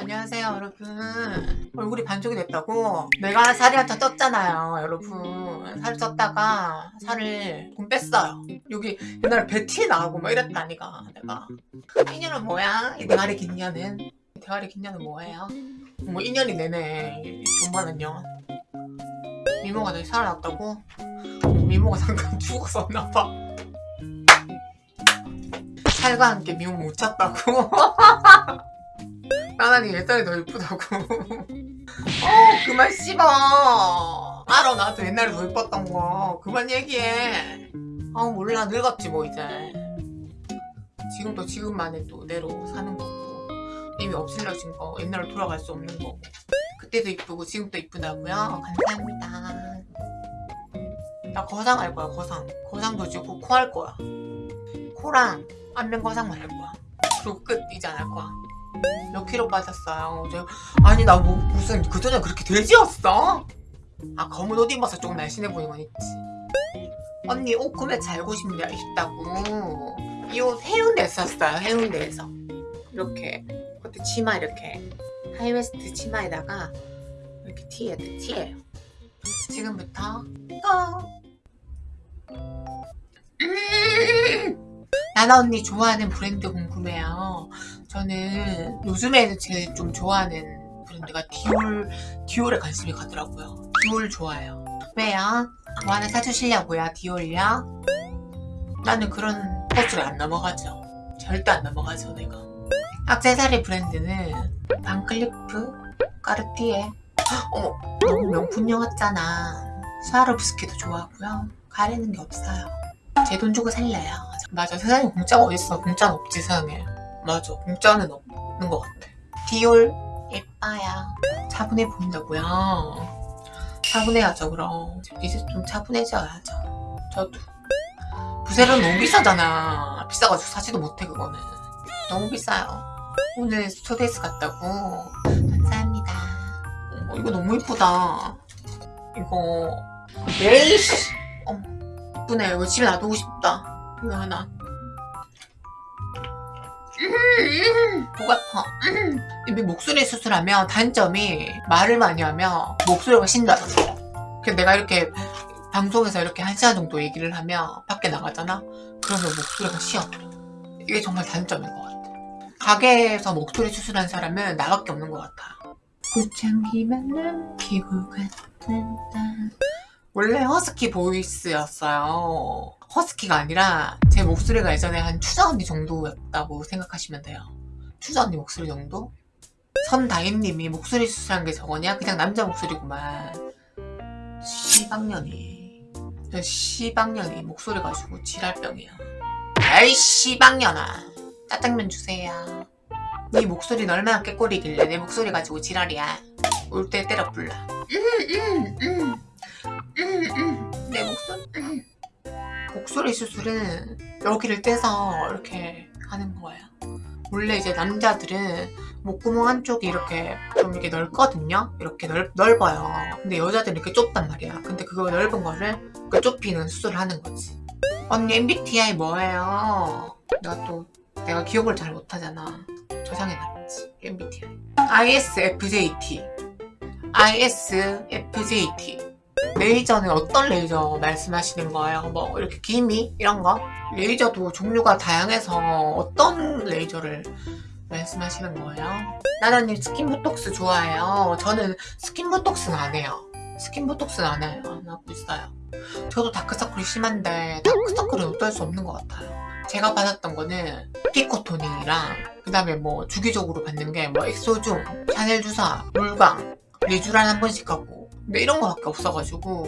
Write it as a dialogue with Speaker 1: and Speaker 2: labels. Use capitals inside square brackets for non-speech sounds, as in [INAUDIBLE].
Speaker 1: 안녕하세요 여러분 얼굴이 반쪽이 됐다고 내가 살이 한참 쪘잖아요 여러분 살 쪘다가 살을 좀 뺐어요 여기 옛날에 배티에 나오고 막 이랬다니까 내가 인연은 뭐야? 이 대가리 긴 년은 대가리 긴 년은 뭐예요? 뭐 인연이 내내 존만은요 미모가 다시 살아났다고? 미모가 잠깐 죽었었나봐 살과 함께 미모 못 찾다고? [LAUGHS] 나나니 옛날에 더 예쁘다고. [LAUGHS] 어 그만 씹어. 알아 나도 옛날에 더 예뻤던 거. 그만 얘기해. 아 몰라. 늙었지 뭐 이제. 지금도 지금만의 또 내로 사는 거고. 이미 없을려진 거. 옛날로 돌아갈 수 없는 거고. 그때도 이쁘고 지금도 이쁘다고요? 감사합니다. 나 거상 할 거야 거상. 거상도 지고 코 할 거야. 코랑 안면 거상 만 할 거야. 그리고 끝 이제 안 할 거야 몇 킬로 빠졌어요 어제 아니 나 뭐 무슨 그전에 그렇게 돼지였어? 아 검은 옷 입어서 조금 날씬해 보이는 건 있지 언니 옷 구매하고 싶냐 싶다고 이 옷 해운대에서 샀어요 해운대에서 이렇게 그것도 치마 이렇게 high waist 치마에다가 이렇게 티에 티예요 지금부터 고! 음! 나나 언니 좋아하는 브랜드 궁금해요 저는 요즘에는 제일 좀 좋아하는 브랜드가 디올, 디올에 관심이 가더라고요. 디올 좋아요. 왜요? 뭐 하나 사주시려고요, 디올요? 나는 그런 버스를 안 넘어가죠. 절대 안 넘어가죠, 내가. 악세사리 브랜드는 반클리프, 까르띠에. 어머, 너무 명품용 같잖아. 스와로브스키도 좋아하고요. 가리는 게 없어요. 제 돈 주고 살래요. 맞아, 세상에 공짜가 어딨어. 공짜는 없지, 세상에. 맞아. 공짜는 없는 것 같아. 디올? 예뻐요. 차분해 보인다고요? 차분해야죠 그럼. 이제 좀 차분해져야죠. 저도. 부세는 너무 비싸잖아. 비싸가지고 사지도 못해 그거는. 너무 비싸요. 오늘 스튜디오스 갔다고. 감사합니다. 어, 이거 너무 이쁘다. 이거. 에이씨. 어머 이쁘네. 이거 집에 놔두고 싶다. 이거 하나 목 아파. 이 목소리 수술하면 단점이 말을 많이 하면 목소리가 거 그래서 내가 이렇게 방송에서 이렇게 한 시간 정도 얘기를 하면 밖에 나가잖아? 그러면 목소리가 쉬어. 이게 정말 단점인 것 같아. 가게에서 목소리 수술한 사람은 나밖에 없는 것 같아. 꽃향기만 남 기고 갔단다 원래 허스키 보이스였어요. 허스키가 아니라 제 목소리가 예전에 한 추자 언니 정도였다고 생각하시면 돼요. 추자 언니 목소리 정도? 선다임님이 목소리 수술한 게 저거냐? 그냥 남자 목소리구만. 시방년이. 시방년이 목소리 가지고 지랄병이야. 아이 시방년아. 짜장면 주세요. 네 목소리는 얼마나 깨꼬리길래 내 목소리 가지고 지랄이야. 올 때 때려 불러. 음, 음, 음, 목소리 수술은 여기를 떼서 이렇게 하는 거예요. 원래 이제 남자들은 목구멍 한쪽이 이렇게 좀 이렇게 넓거든요? 이렇게 넓, 넓어요. 근데 여자들은 이렇게 좁단 말이야 근데 그거 넓은 거를 그 좁히는 수술을 하는 거지. 언니 MBTI 뭐예요? 내가 또 내가 기억을 잘 못하잖아. 저장해놨지 MBTI ISFJT ISFJT 레이저는 어떤 레이저 말씀하시는 거예요? 뭐 이렇게 기미 이런 거? 레이저도 종류가 다양해서 어떤 레이저를 말씀하시는 거예요? 나나님 스킨 보톡스 좋아해요. 저는 스킨 보톡스는 안 해요. 스킨 보톡스는 안 해요. 안 하고 있어요. 저도 다크서클이 심한데 다크서클은 어쩔 수 없는 것 같아요. 제가 받았던 거는 pico toning이랑 그 다음에 뭐 주기적으로 받는 게 뭐 엑소중, 샤넬 주사, 물광, 리쥬란 한 번씩 하고 근데 이런 거밖에 없어가지고